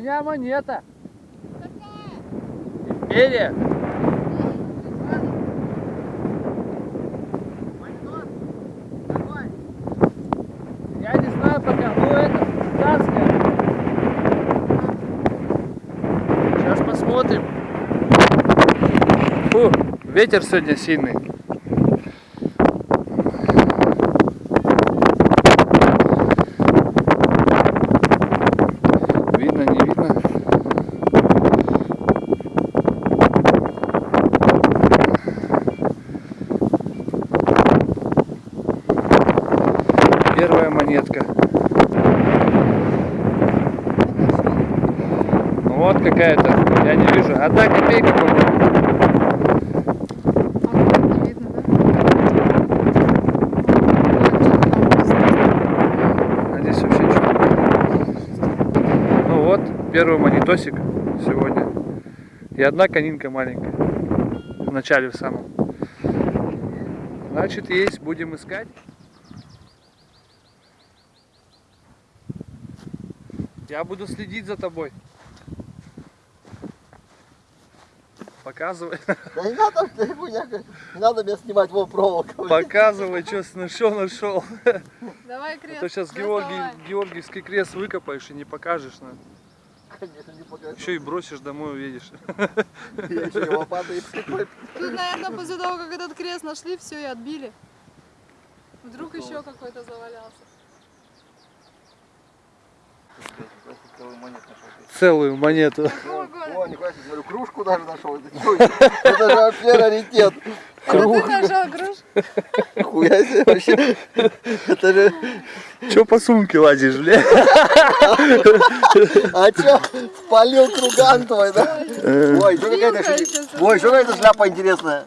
меня монета! Империя! Я не знаю пока, ну это царская. Сейчас посмотрим. Фу, ветер сегодня сильный. Видно, не видно? Первая монетка. Какая-то, я не вижу. Одна копейка, по-моему. Ну первый монетосик сегодня. И одна конинка маленькая. В начале в самом. Значит, есть, будем искать. Я буду следить за тобой. Показывай. Да не надо, ты не надо меня снимать, вон проволока. блин. Показывай, что нашел, нашел. Давай А крест. то сейчас. Георгий, Георгиевский крест выкопаешь и не покажешь. нам. Конечно, не покажу. Еще и бросишь домой, уедешь. Я еще и лопатой и прикольно. Тут, наверное, после того, как этот крест нашли, все и отбили. Вдруг еще какой-то завалялся. Целую монету. Какого О, года? нихуя себе, смотрю, кружку даже нашел. Это же вообще раритет. Это ты нашел груш? Хуя себе вообще. Это же... Че по сумке лазишь, бля? А чё, спалил круган твой, да? Ой, что какая-то Ой, что какая-то шляпа интересная.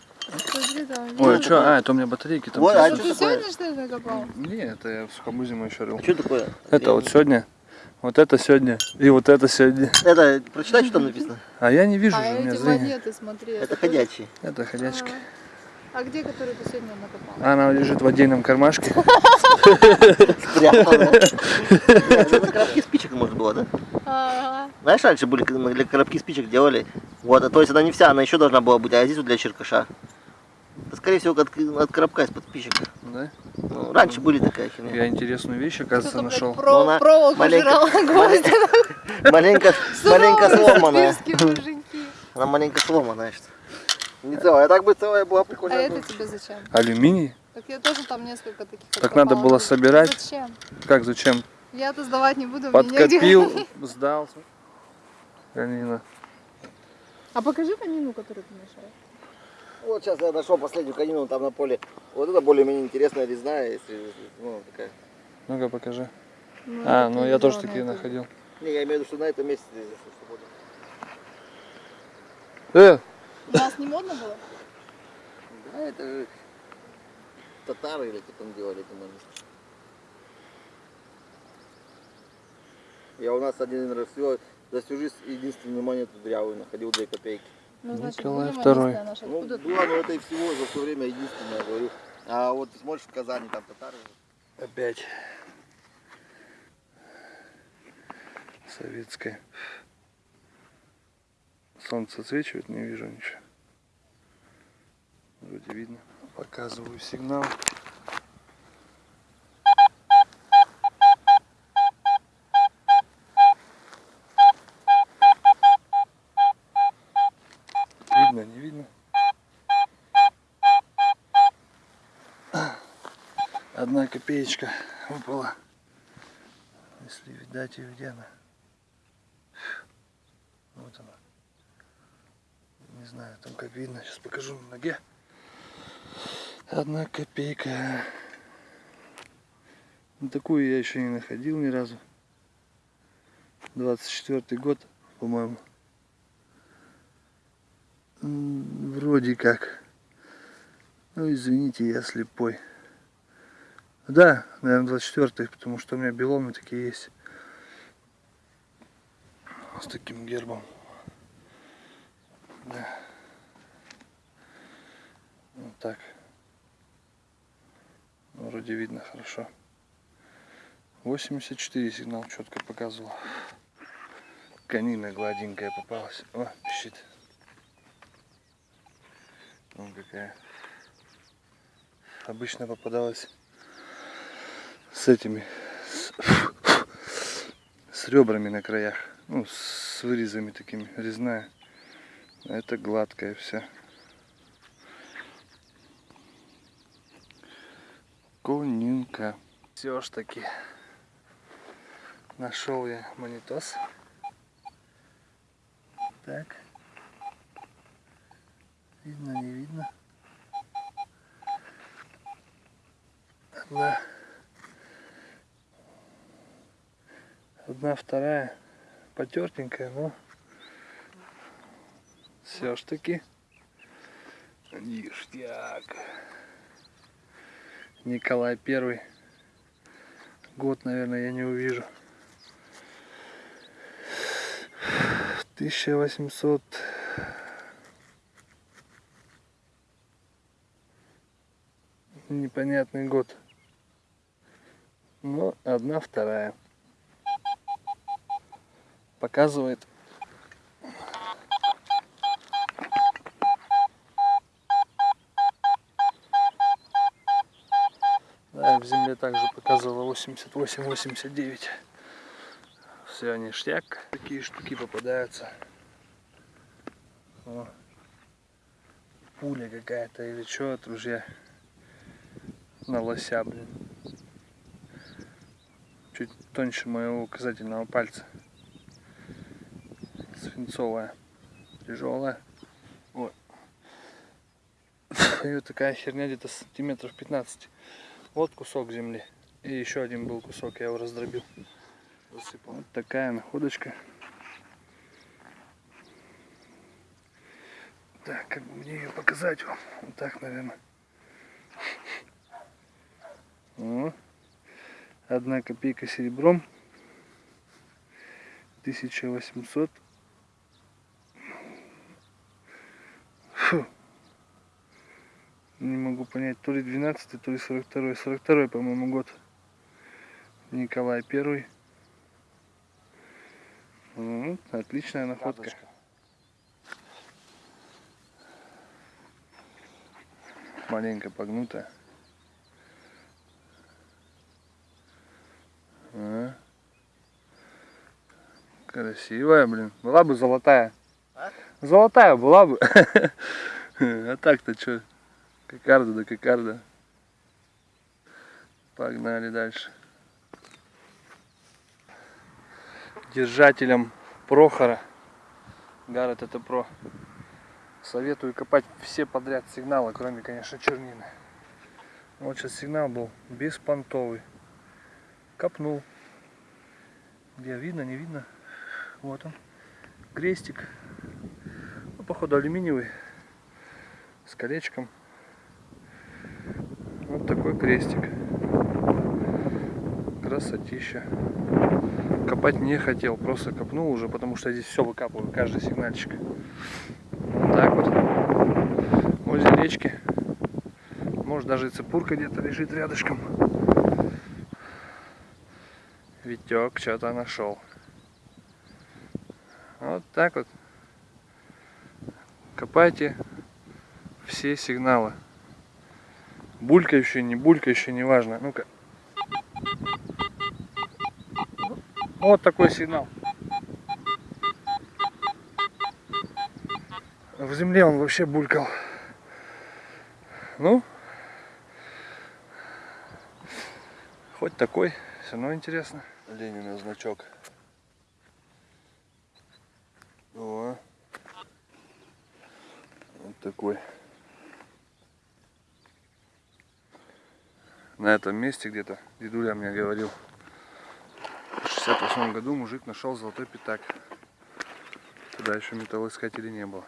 Ой, а что? А, это у меня батарейки там. Ой, а Это ты сегодня что ли накопал? Не, это я в сухомузима еще рыл. Что такое? Это вот сегодня, вот это сегодня и вот это сегодня. Это, прочитай, что там написано. А я не вижу А же, у меня зрение. монеты, смотри. Это тоже- ходячие. Это ходячки. А где, который ты сегодня накопал? Она лежит в отдельном кармашке. Это коробки спичек можно было, да? Знаешь, раньше были, для коробки спичек делали. Вот, а то есть она не вся, она еще должна была быть, а здесь вот для черкаша. Это, скорее всего, от, от коробка из-под спичек. Да? Ну, раньше были такая херня. Я интересную вещь, оказывается, нашел. про- она проволоку маленько-. Маленько, маленько сломанная. Она маленько сломанная, что. Не целая, а так бы целая была А прикольная. это тебе зачем? Алюминий? Так я тоже там несколько таких Так надо было собирать. Зачем? Как, зачем? Я-то сдавать не буду. Подкопил, сдал. Ганина. А покажи конину, которую ты нашел. Вот сейчас я нашел последнюю конину там на поле. Вот это более-менее интересная резная, если, ну, такая. Ну-ка покажи. А, ну я тоже такие находил. Не, я имею в виду, что на этом месте здесь свободно. Э, У нас не модно было? Да, это же татары или кто там делали это можно. Я у нас один раз всего за всю жизнь единственную монету дрявую находил 2 копейки. Ну, значит, Николай Второй. наше. Ну, Откуда? была, но это и всего за все время единственное, я говорю. А вот смотришь в Казани, там татары. опять. Советская. Солнце отсвечивает, не вижу ничего. Вроде видно. Показываю сигнал. Видно, не видно? Одна копеечка выпала. Если видать ее где она. Вот она. Не знаю, там как видно. Сейчас покажу на ноге. Одна копейка. Ну, такую я еще не находил ни разу. 24 год, по-моему. Вроде как. Ну, извините, я слепой. Да, наверное, 24 потому что у меня беломы такие есть. С таким гербом. Да. так. Вроде видно хорошо. 84 сигнал четко показывал. Конина гладенькая попалась. О, пищит. Вон какая. Обычно попадалась с этими, с, с ребрами на краях. Ну, с вырезами такими, резная. Это гладкая вся. Конинка. Все ж таки. Нашел я монитос. Так. Видно, не видно. Одна. Одна, вторая. Потертенькая, но все ж таки ништяк. Николай Первый. Год, наверное, я не увижу. 1800 непонятный год. Но одна вторая. Показывает Да, в земле также показывало 88-89. Все, ништяк. Такие штуки попадаются. О, пуля какая-то или что от ружья. На лося, блин. Чуть тоньше моего указательного пальца. Свинцовая. Тяжелая. Вот. И вот такая херня где-то сантиметров 15. Вот кусок земли. И еще один был кусок, я его раздробил. Засыпал. Вот такая находочка. Так, как бы мне ее показать вам? Вот так, наверное. О, одна копейка серебром. 1800. Не могу понять, то ли 12, то ли 42. 42, по-моему, год. Николай Первый. Вот, отличная находка. Маленько погнутая. А. Красивая, блин. Была бы золотая. А? Золотая была бы. А так-то что? Кокарда да кокарда. Погнали дальше. Держателям Прохора. Гаррет это про. Советую копать все подряд сигналы, кроме, конечно, чернины. Вот сейчас сигнал был беспонтовый. Копнул. Где видно, не видно. Вот он. Крестик. Ну, походу алюминиевый. С колечком. Такой крестик. Красотища. Копать не хотел, просто копнул уже, потому что здесь все выкапываю, каждый сигнальчик. Вот так вот. Возле речки. Может даже и цепурка где-то лежит рядышком. Витек что-то нашел. Вот так вот. Копайте все сигналы. Булькающие, не булькающие, неважно. Ну-ка. Вот такой сигнал. В земле он вообще булькал. Ну, хоть такой, все равно интересно. Ленина значок. О, вот такой. На этом месте где-то, дедуля мне говорил, в 68 году мужик нашел золотой пятак. Тогда еще металлоискателей не было.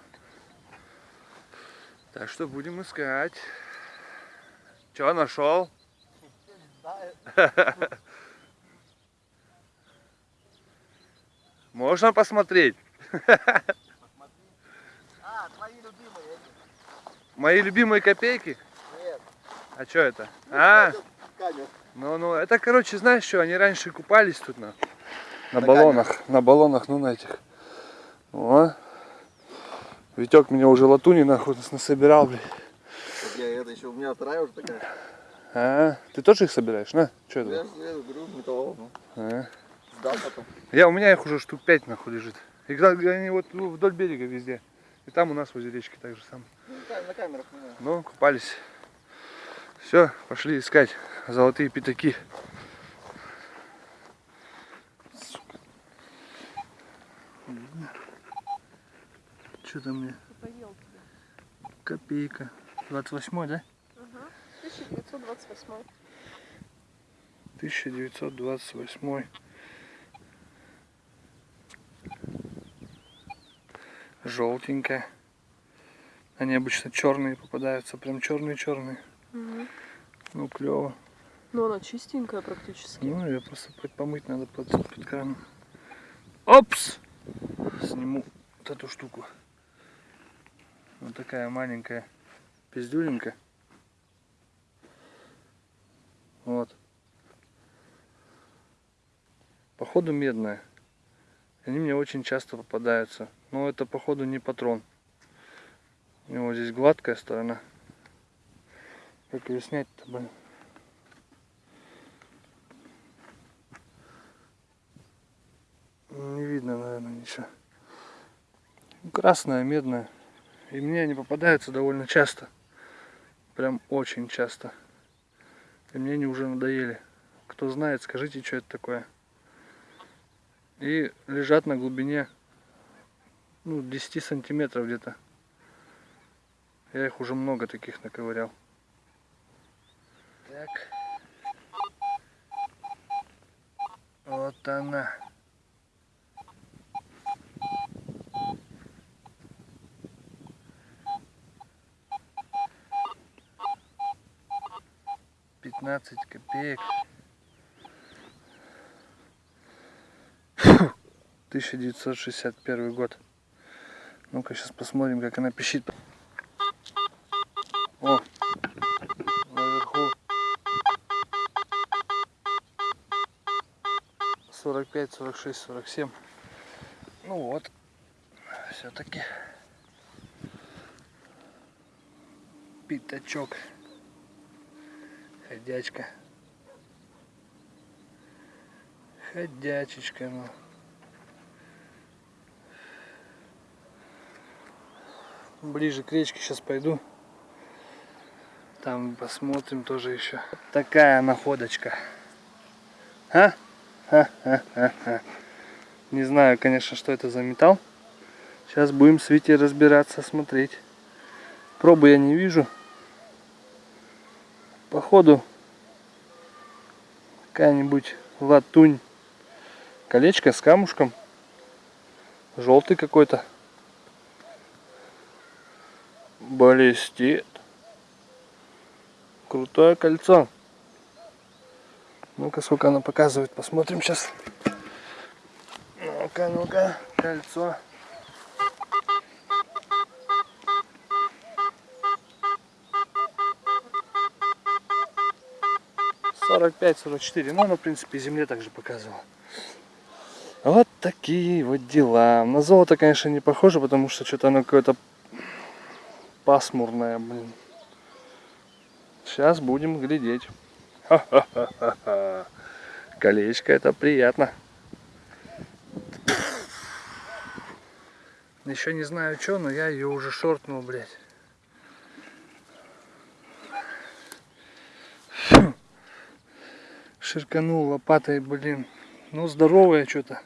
Так что будем искать. Че нашел? Можно посмотреть? А, твои любимые эти. Мои любимые копейки? А что это? А, ну, ну, это, короче, знаешь что, они раньше купались тут на, на, На баллонах, на баллонах, ну, на этих. О. Витек меня уже латуни нахуй насобирал, блядь. Я это еще у меня вторая уже такая. А, ты тоже их собираешь, на? Что Я, это? я беру металлолом, ну, А. сдал потом. Я, у меня их уже штук 5 нахуй лежит. И когда- они вот ну, вдоль берега везде. И там у нас возле речки так же самое. Ну, на камерах знаю. Ну, купались. Все, пошли искать золотые пятаки. Сука. Что там мне? Копейка. 28 да? Ага. 1928. 1928. Желтенькая. Они обычно черные попадаются, прям черные-черные. Ну, клево. Ну, она чистенькая практически. Ну, ее просто по- помыть надо под, под краном. Опс! Сниму вот эту штуку. Вот такая маленькая пиздюленька. Вот. Походу медная. Они мне очень часто попадаются. Но это походу не патрон. У него здесь гладкая сторона. Как ее снять-то, блин? Не видно, наверное, ничего. Красная, медная. И мне они попадаются довольно часто. Прям очень часто. И мне они уже надоели. Кто знает, скажите, что это такое. И лежат на глубине ну, 10 сантиметров где-то. Я их уже много таких наковырял. Так. Вот она. Пятнадцать копеек. Фу. 1961 год. Ну-ка сейчас посмотрим, как она пищит. О, 45, 46, 47. Ну вот, все-таки пятачок, ходячка, ходячечка, ну. Ближе к речке сейчас пойду. Там посмотрим тоже еще. Такая находочка. А? Не знаю, конечно, что это за металл. Сейчас будем с Витей разбираться, смотреть. Пробы я не вижу. Походу какая-нибудь латунь. Колечко с камушком. Желтый какой-то. Блестит. Крутое кольцо. Ну-ка, сколько оно показывает, посмотрим сейчас. Ну-ка, ну-ка, кольцо. Сорок пять, сорок четыре. Ну, оно, в принципе, земле также показывало. Вот такие вот дела. На золото, конечно, не похоже, потому что что-то оно какое-то пасмурное, блин. Сейчас будем глядеть. Колечко это приятно. Еще не знаю что, но я ее уже шортнул, блядь. Ширканул лопатой, блин. Ну, здоровая что-то.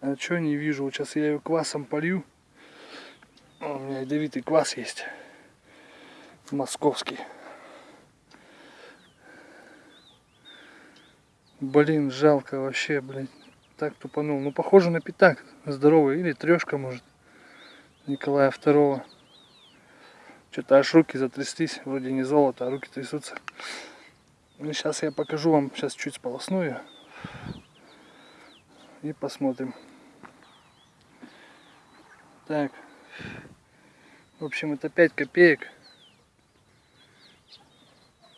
А что не вижу? Сейчас я ее квасом полью. У меня ядовитый квас есть. Московский. Блин, жалко вообще, блин. Так тупанул. Ну, похоже на пятак. Здоровый. Или трешка, может. Николая Второго. Что-то аж руки затряслись. Вроде не золото, а руки трясутся. Ну, сейчас я покажу вам. Сейчас чуть сполосну ее. И посмотрим. Так. В общем, это 5 копеек.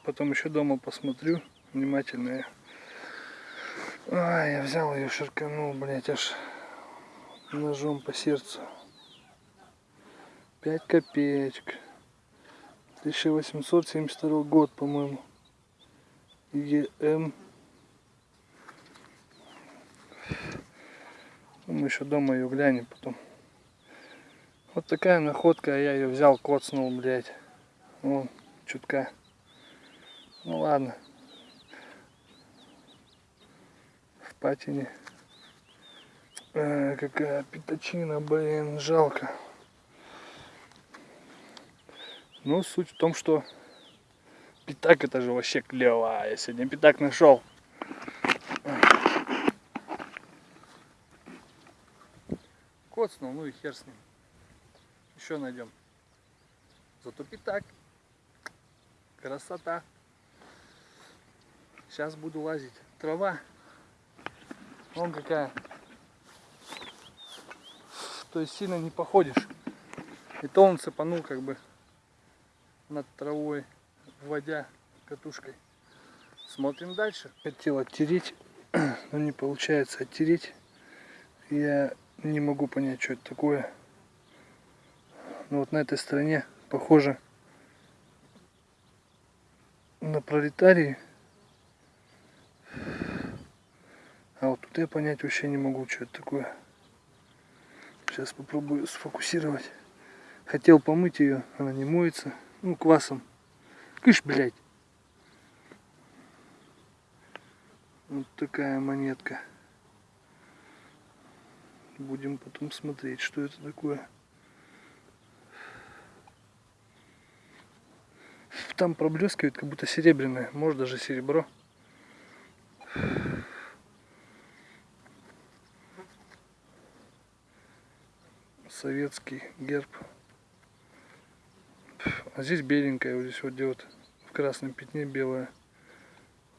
Потом еще дома посмотрю внимательно. А, я взял ее, ширканул, блять, аж ножом по сердцу. 5 копеечек. 1872 год, по-моему. ЕМ. Ну, Мы еще дома ее глянем потом. Вот такая находка, а я ее взял, коцнул, блядь. Вон, чутка. Ну ладно. Патине. А, какая пятачина, блин, жалко. Ну, суть в том, что пятак это же вообще клево. Я сегодня пятак нашел. Коцнул, ну и хер с ним. Еще найдем. Зато пятак. Красота. Сейчас буду лазить. Трава. Вон какая. То есть сильно не походишь. И то он цепанул как бы над травой, вводя катушкой. Смотрим дальше. Хотел оттереть, но не получается оттереть. Я не могу понять, что это такое. Но вот на этой стороне похоже на пролетарии. Тут я понять вообще не могу, что это такое. Сейчас попробую сфокусировать. Хотел помыть ее, она не моется. Ну, квасом. Кыш, блядь. Вот такая монетка. Будем потом смотреть, что это такое. Там проблескивает, как будто серебряное. Может даже серебро. Советский герб. А здесь беленькая, вот здесь вот где вот в красном пятне белое.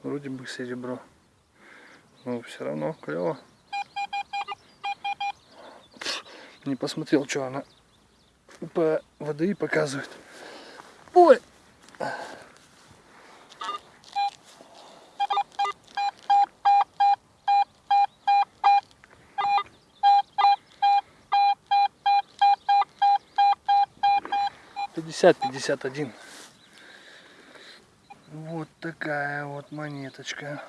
Вроде бы серебро. Но все равно клево. Не посмотрел, что она по ВДИ показывает. Ой! Пятьдесят, пятьдесят один. Вот такая вот монеточка.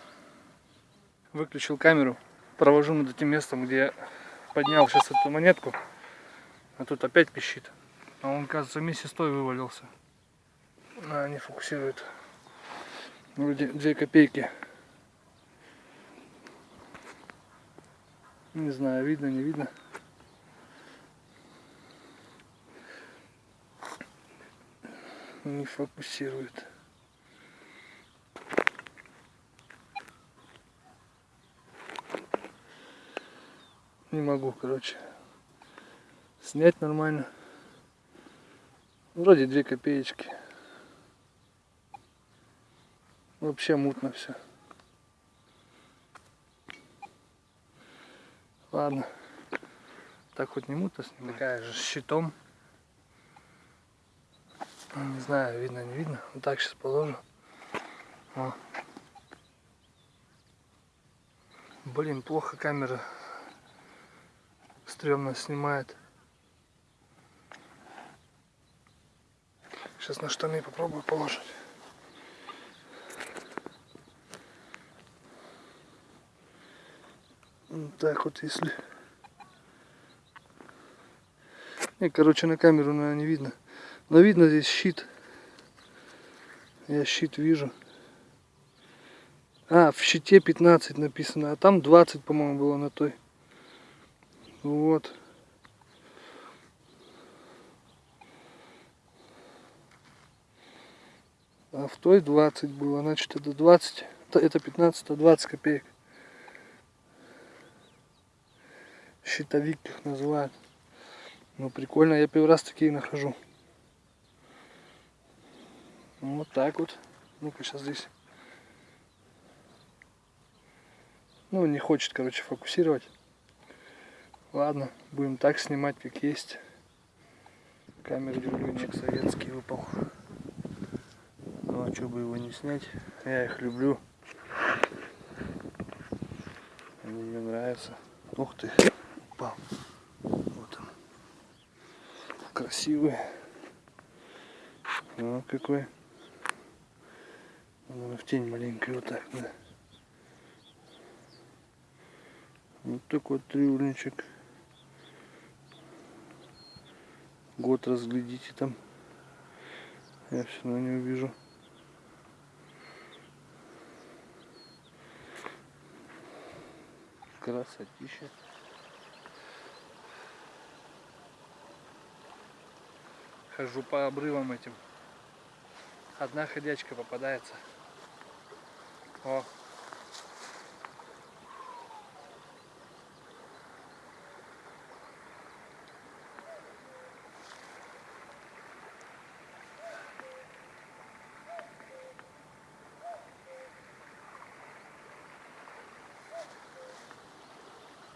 Выключил камеру, провожу над этим местом, где я поднял сейчас эту монетку. А тут опять пищит. А он, кажется, вместе с той вывалился. А, не фокусирует. Вроде 2 копейки. Не знаю, видно, не видно. Не фокусирует. Не могу, короче, снять нормально. Вроде 2 копеечки. Вообще мутно все. Ладно. Так хоть не мутно снимать. Такая же с щитом. Не знаю, видно, не видно. Вот так сейчас положу. О. Блин, плохо камера стрёмно снимает. Сейчас на штаны попробую положить. Вот так вот, если... Не, короче, на камеру, наверное, не видно. Но видно здесь щит. Я щит вижу. А, в щите 15 написано, а там 20, по-моему, было на той. Вот. А в той 20 было, значит это 20, это 15, а 20 копеек. Щитовик их называют. Ну прикольно, я первый раз такие нахожу. Вот так вот. Ну-ка сейчас здесь. Ну не хочет, короче, фокусировать. Ладно, будем так снимать, как есть. Камер-дюльник советский выпал. Ну а что бы его не снять? Я их люблю. Они мне нравятся. Ух ты, упал. Вот он. Красивый. Ну какой. В тень маленькой вот так, да. Вот такой трюльничек. Год разглядите там. Я все равно не увижу. Красотища. Хожу по обрывам этим. Одна ходячка попадается. О.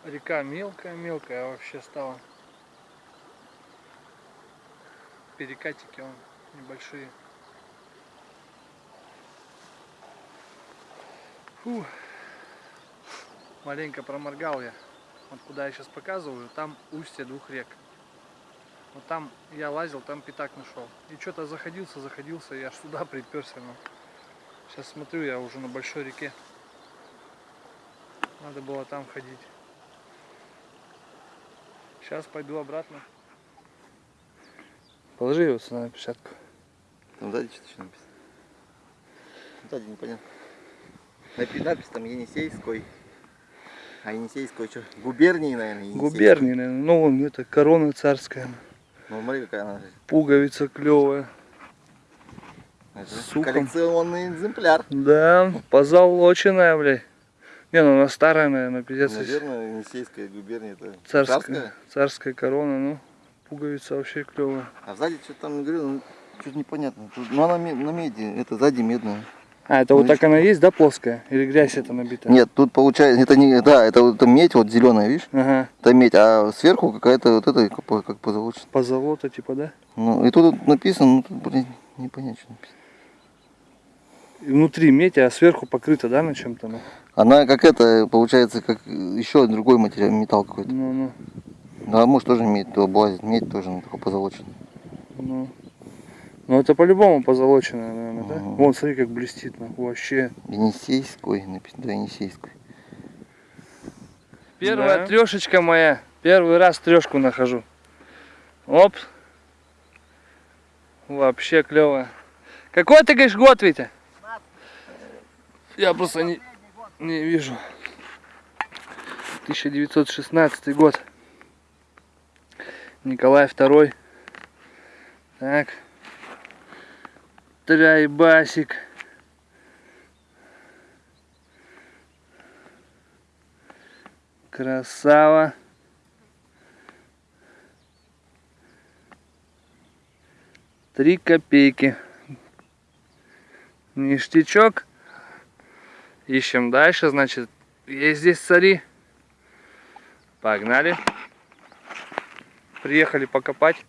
Река мелкая-мелкая вообще стала. Перекатики он небольшие. Фу. Маленько проморгал я. Вот куда я сейчас показываю, там устье двух рек. Вот там я лазил, там пятак нашел. И что-то заходился, заходился, я аж сюда приперся. Но сейчас смотрю, я уже на большой реке. Надо было там ходить. Сейчас пойду обратно. Положи его сюда на площадку. Там сзади что-то еще написано. Сзади непонятно. Напи- Надпись там Енисейской. А Енисейской что? Губернии, наверное, Енисейской. Губернии, наверное. Ну, вон это корона царская. Ну, смотри, какая она. Пуговица клевая. Это С ухом. коллекционный экземпляр. Да, позолоченная, блядь. Не, ну она старая, наверное, пиздец. Наверное, Енисейская губерния это Царская, царская. царская корона, ну. Пуговица вообще клевая. А сзади что-то там, говорю, ну, что-то непонятно. Тут- Ну, она на меди, это сзади медная. А, это Ну вот так она есть, да, плоская? Или грязь это набита? Нет, тут получается, это не, да, это вот это медь, вот зеленая, видишь? Ага, Это медь, а сверху какая-то вот это, как, как позолоченная. позолота типа, да? Ну, и тут вот написано, ну, тут, блин, непонятно, что написано. И внутри медь, а сверху покрыта, да, на чем-то? Ну, Она как это, получается, как еще другой материал, металл какой-то. ну, ну. Ну, а может тоже медь, то облазит, медь тоже, ну, такой позолоченный. Ну, ну это по-любому позолоченная, наверное, да? Мгм. Вон, смотри, как блестит, ну, вообще. Енисейской, написано, да, Енисейской. Первая Да. трешечка моя. Первый раз трешку нахожу. Оп. Вообще клево. Какой ты говоришь год, Витя? Я просто не, не вижу. 1916 год. Николай II. Так. Трайбасик. Красава. Три копейки. Ништячок. Ищем дальше, значит, есть здесь цари. Погнали. Приехали покопать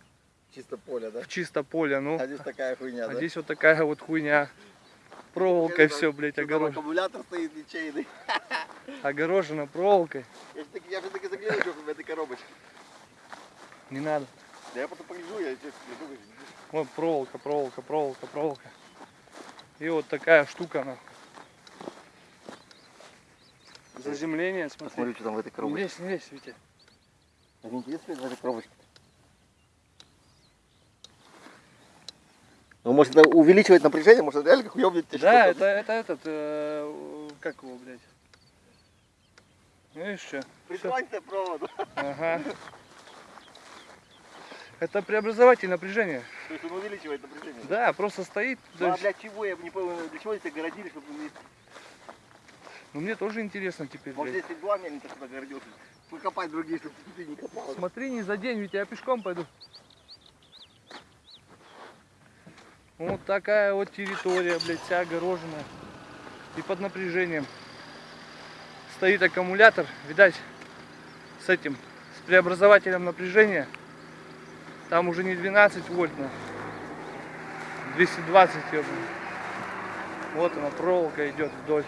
Чисто поле, да? в чисто поле, ну. А здесь такая хуйня, А да? здесь вот такая вот хуйня. Проволокой все, блядь, Тут там огорожено. аккумулятор стоит ячейный. Огорожено проволокой. Я же таки, я же таки загляну, что в этой коробочке. Не надо. Да я потом погляжу, я не думаю. Вот проволока, проволока, проволока, проволока. И вот такая штука нахуй. Заземление, смотри. Посмотрю, что там в этой Не коробочке. лезь, не лезь, Витя. Так интересно, в этой коробочке. Ну, может, это увеличивает напряжение, может, это реально как уебнет Да, это, это этот, э, как его, блядь. Видишь что? Прислонься проводу. Ага. Это преобразователь напряжения. То есть он увеличивает напряжение. Да, просто стоит. Ну, а для чего, я не понял, для чего это огородили, чтобы не... Ну мне тоже интересно теперь, Может, блядь. здесь два мельника сюда огородился. Покопать другие, чтобы ты не копал. Смотри, не за день, ведь я пешком пойду. Вот такая вот территория, блядь, вся огороженная. И под напряжением. Стоит аккумулятор, видать, с этим, с преобразователем напряжения. Там уже не 12 вольт, но 220 ёбаный. Вот она, проволока идет вдоль.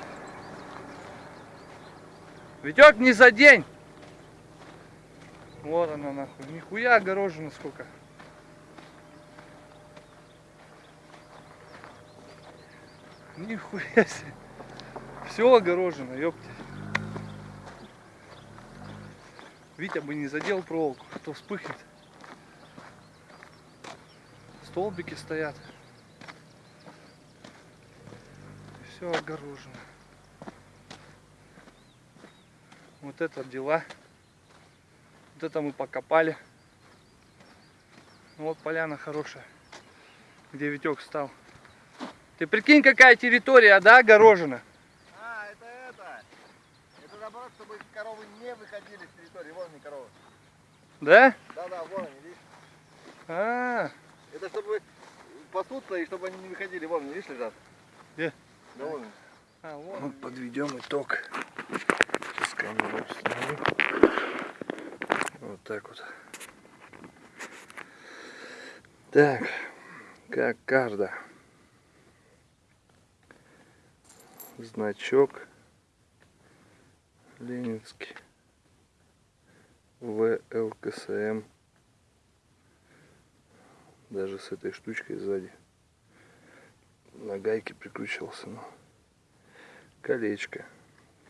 Витек, не за день! Вот она нахуй. Нихуя огорожена сколько. Нихуя себе. Все огорожено, ёпте. Витя бы не задел проволоку, а то вспыхнет. Столбики стоят. Все огорожено. Вот это дела. Вот это мы покопали. Вот поляна хорошая, где Витек стал. Ты прикинь, какая территория, да, огорожена? А, это это. Это наоборот, чтобы коровы не выходили с территории. Вон они коровы. Да? Да-да, вон они, видишь? А, Это чтобы пасутся и чтобы они не выходили. Вон они, видишь, лежат? Где? Да вон они. а вот. Вот подведем итог. Сейчас камеру. Вот так вот. Так, как карта. Значок Ленинский. ВЛКСМ. Даже с этой штучкой сзади. На гайке прикручивался. Но колечко.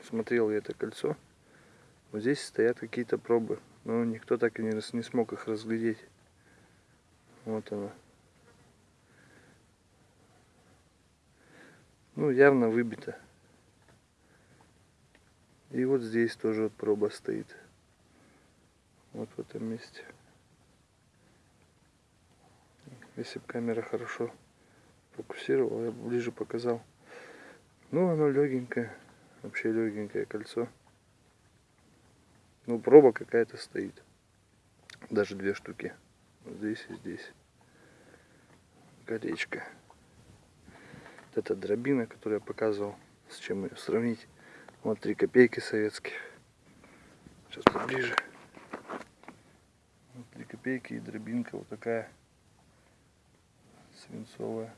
Смотрел я это кольцо. Вот здесь стоят какие-то пробы. Но никто так и не, не смог их разглядеть. Вот она. Ну, явно выбито. И вот здесь тоже вот проба стоит. Вот в этом месте. Если бы камера хорошо фокусировала, я бы ближе показал. Ну, оно легенькое. Вообще легенькое кольцо. Ну, проба какая-то стоит. Даже две штуки. Вот здесь и здесь. Колечко. Вот это дробина, которую я показывал. С чем ее сравнить. Вот три копейки советских. Сейчас поближе. Вот три копейки и дробинка вот такая. Свинцовая.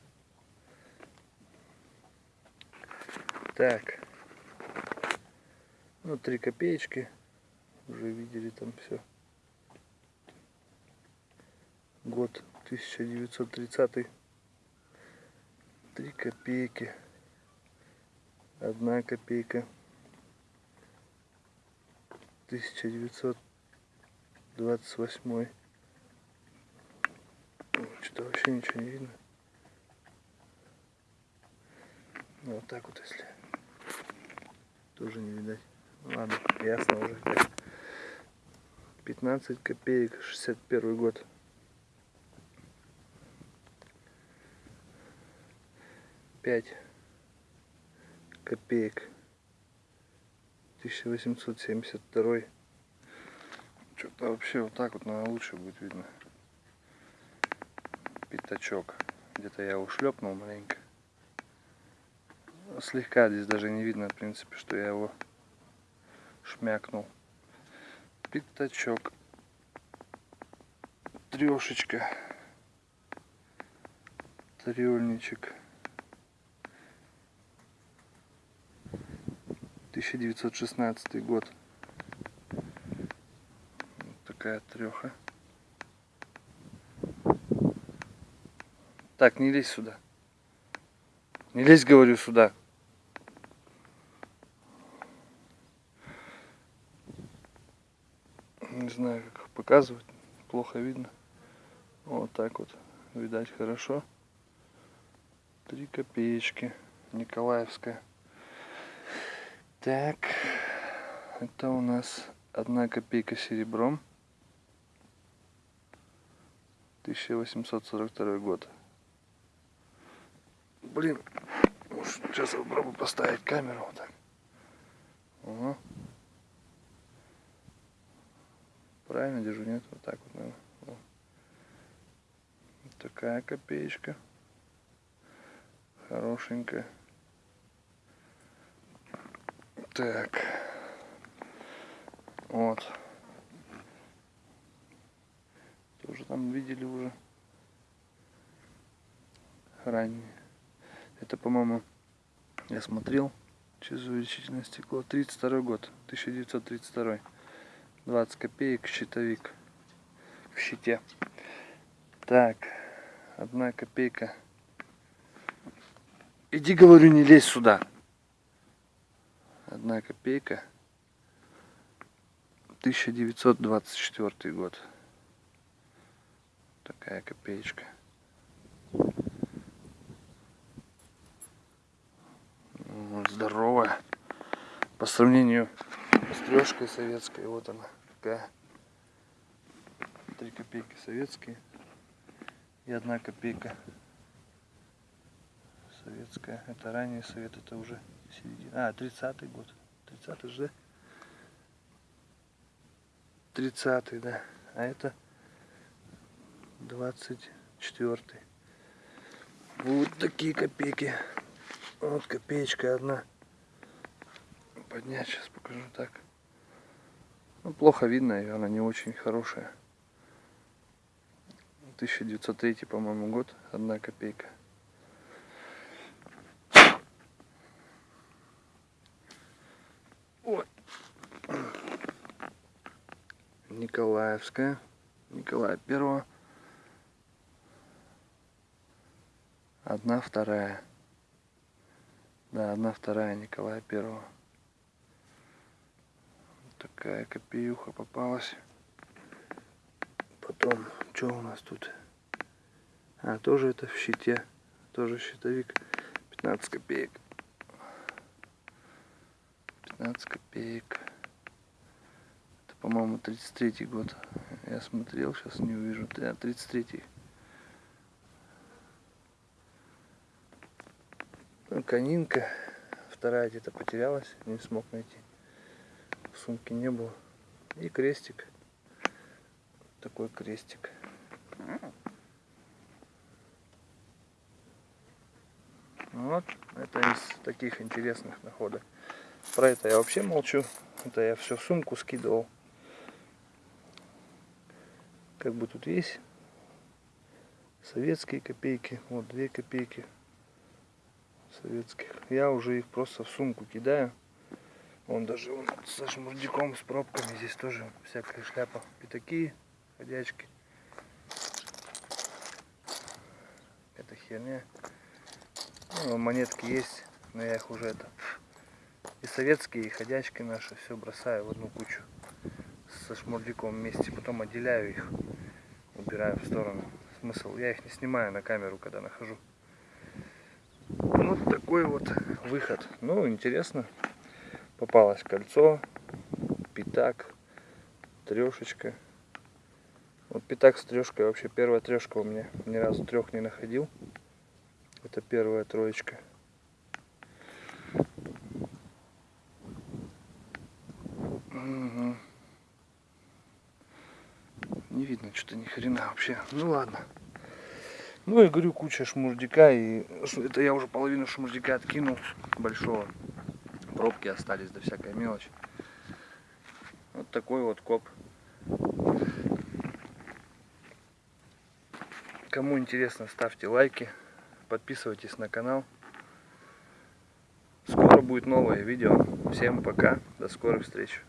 Так. Ну, три копеечки. Уже видели там все. Год 1930. Три копейки. Одна копейка. 1928. Что-то вообще ничего не видно. Ну, вот так вот, если тоже не видать. Ну, Ладно, ясно уже. 15 копеек, 61 год. Пять копеек. 1872. Что-то вообще вот так вот, наверное, лучше будет видно. Пятачок. Где-то я ушлепнул маленько. Слегка здесь даже не видно, в принципе, что я его шмякнул. Пятачок. Трешечка. Трельничек. 1916 год. Вот такая треха. Так, не лезь сюда. Не лезь, говорю, сюда. Не знаю, как показывать. Плохо видно. Вот так вот. Видать хорошо. Три копеечки. Николаевская. Так. Это у нас одна копейка серебром. 1842 год. Блин, сейчас попробую поставить камеру вот так. Ага. Правильно держу, нет? Вот так вот, наверное. Вот такая копеечка. Хорошенькая. Так. Вот. Тоже там видели уже. Ранее. Это, по-моему, я смотрел через увеличительное стекло. 32 год. 1932. 20 копеек щитовик в щите. Так, одна копейка. Иди, говорю, не лезь сюда. Одна копейка. 1924 год. Такая копеечка. Ну, Здоровая. По сравнению с трешкой советской. Вот она. Такая. Три копейки советские. И одна копейка советская. Это ранний совет, это уже середина. А, 30-й год. 30-й же. 30-й, да. А это 24-й. Вот такие копейки. Вот копеечка одна. Поднять сейчас покажу так. Ну, плохо видно ее, она не очень хорошая. 1903, по-моему, год. Одна копейка. Ой. Николаевская. Николая Первого. Одна вторая. Да, одна вторая Николая Первого. Такая копеюха попалась. Потом, что у нас тут? А, тоже это в щите. Тоже щитовик. 15 копеек. 15 копеек. По-моему, 33 год. Я смотрел, сейчас не увижу. Да, 33 -й. Ну, конинка. Вторая где-то потерялась, не смог найти. В сумке не было. И крестик. Такой крестик. Вот, это из таких интересных находок. Про это я вообще молчу. Это я все в сумку скидывал. Как бы тут есть советские копейки. Вот две копейки советских. Я уже их просто в сумку кидаю. Он даже вон, со шмурдиком, с пробками. Здесь тоже всякая шляпа. Пятаки, ходячки. Это херня. Ну, монетки есть, но я их уже это... И советские, и ходячки наши все бросаю в одну кучу. Со шмурдиком вместе. Потом отделяю их. Убираю в сторону. Смысл, я их не снимаю на камеру, когда нахожу. Вот такой вот выход. Ну, интересно. Попалось кольцо, пятак, трешечка. Вот пятак с трешкой, вообще первая трешка у меня. Ни разу трех не находил. Это первая троечка. Угу. Не видно что-то ни хрена вообще. Ну ладно. Ну я говорю, куча шмурдика, и это я уже половину шмурдика откинул большого. Пробки остались, да всякая мелочь. Вот такой вот коп. Кому интересно, ставьте лайки, подписывайтесь на канал. Скоро будет новое видео. Всем пока, до скорых встреч.